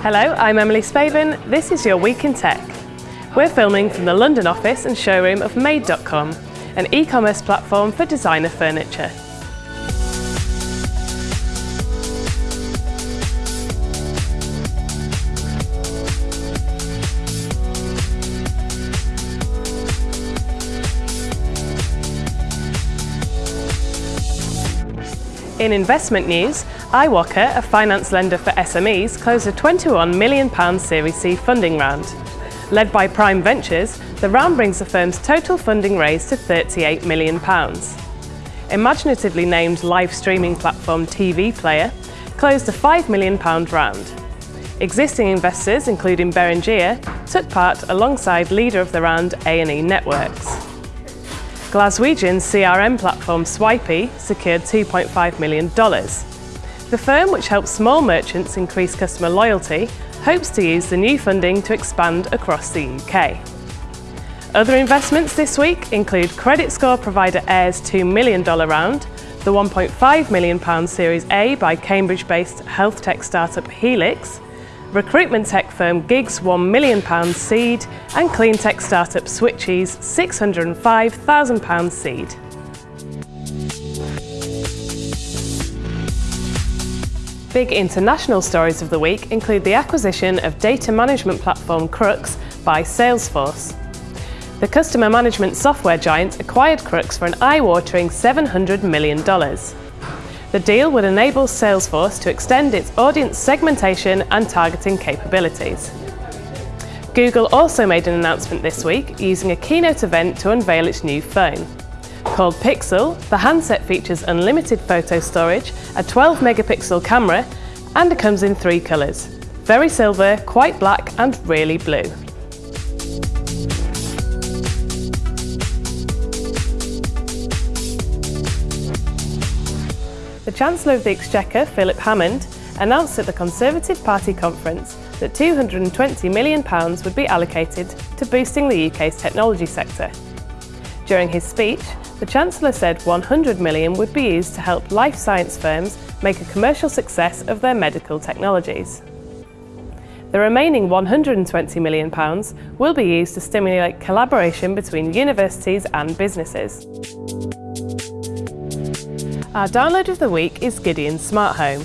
Hello, I'm Emily Spaven. This is your Week in Tech. We're filming from the London office and showroom of Made.com, an e-commerce platform for designer furniture. In investment news, iwoca, a finance lender for SMEs, closed a £21 million Series C funding round. Led by Prime Ventures, the round brings the firm's total funding raised to £38 million. Imaginatively named live streaming platform TV Player closed a £5 million round. Existing investors, including Beringea, took part alongside leader of the round A&E Networks. Glaswegian CRM platform Swipii secured $2.5 million. The firm, which helps small merchants increase customer loyalty, hopes to use the new funding to expand across the UK. Other investments this week include credit score provider Aire's $2 million round, the £1.5 million Series A by Cambridge-based health tech startup Healx, recruitment tech firm Gig's £1 million seed and clean tech startup Switchee's £605,000 seed. Big international stories of the week include the acquisition of data management platform Krux by Salesforce. The customer management software giant acquired Krux for an eye-watering $700 million. The deal would enable Salesforce to extend its audience segmentation and targeting capabilities. Google also made an announcement this week using a keynote event to unveil its new phone. Called Pixel, the handset features unlimited photo storage, a 12 megapixel camera, and it comes in three colours. Very silver, quite black and really blue. The Chancellor of the Exchequer, Philip Hammond, announced at the Conservative Party conference that £220 million would be allocated to boosting the UK's technology sector. During his speech, the Chancellor said 100 million would be used to help life science firms make a commercial success of their medical technologies. The remaining £120 million will be used to stimulate collaboration between universities and businesses. Our download of the week is Gideon Smart Home.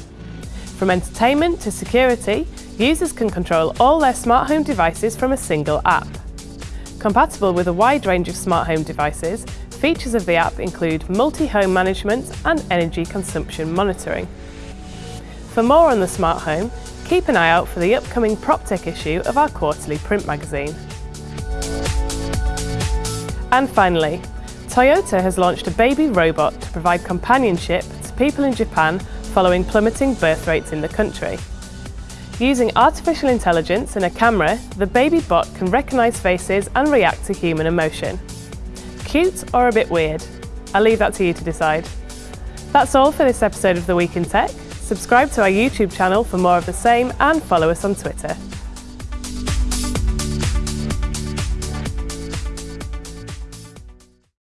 From entertainment to security, users can control all their smart home devices from a single app. Compatible with a wide range of smart home devices, features of the app include multi-home management and energy consumption monitoring. For more on the smart home, keep an eye out for the upcoming PropTech issue of our quarterly print magazine. And finally, Toyota has launched a baby robot to provide companionship to people in Japan following plummeting birth rates in the country. Using artificial intelligence and a camera, the baby bot can recognise faces and react to human emotion. Cute or a bit weird? I'll leave that to you to decide. That's all for this episode of The Week in Tech. Subscribe to our YouTube channel for more of the same and follow us on Twitter.